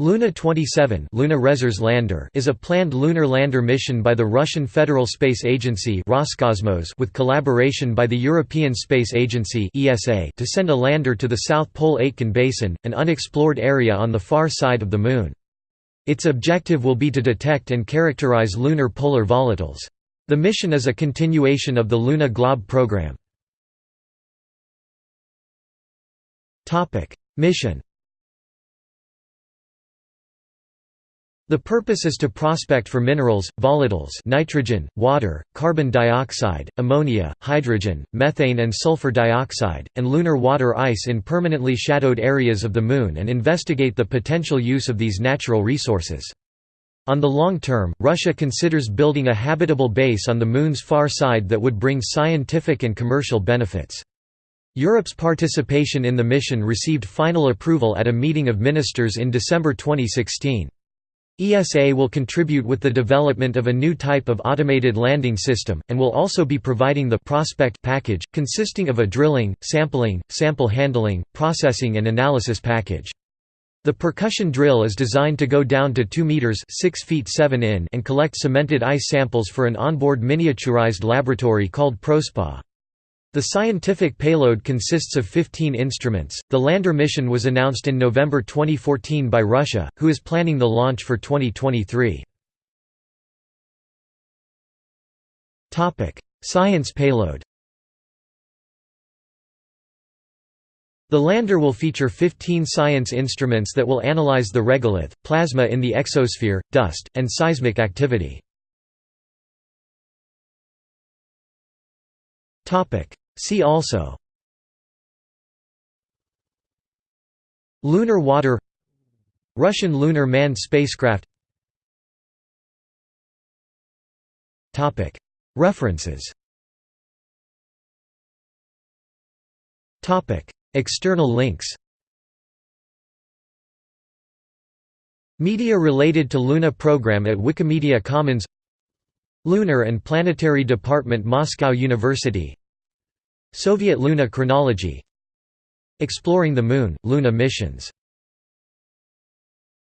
Luna 27 Luna Lander is a planned lunar lander mission by the Russian Federal Space Agency Roscosmos with collaboration by the European Space Agency ESA to send a lander to the South Pole Aitken Basin, an unexplored area on the far side of the Moon. Its objective will be to detect and characterize lunar polar volatiles. The mission is a continuation of the Luna Glob program. Mission The purpose is to prospect for minerals, volatiles nitrogen, water, carbon dioxide, ammonia, hydrogen, methane and sulfur dioxide, and lunar water ice in permanently shadowed areas of the Moon and investigate the potential use of these natural resources. On the long term, Russia considers building a habitable base on the Moon's far side that would bring scientific and commercial benefits. Europe's participation in the mission received final approval at a meeting of ministers in December 2016. ESA will contribute with the development of a new type of automated landing system, and will also be providing the prospect package, consisting of a drilling, sampling, sample handling, processing and analysis package. The percussion drill is designed to go down to 2 meters 6 feet 7 in and collect cemented ice samples for an onboard miniaturized laboratory called ProSpa. The scientific payload consists of 15 instruments. The lander mission was announced in November 2014 by Russia, who is planning the launch for 2023. Topic: Science payload. The lander will feature 15 science instruments that will analyze the regolith, plasma in the exosphere, dust, and seismic activity. Topic: See also Lunar water Russian lunar manned spacecraft References External links Media related to Luna program at Wikimedia Commons Lunar and Planetary Department Moscow University Soviet Luna chronology Exploring the Moon, Luna missions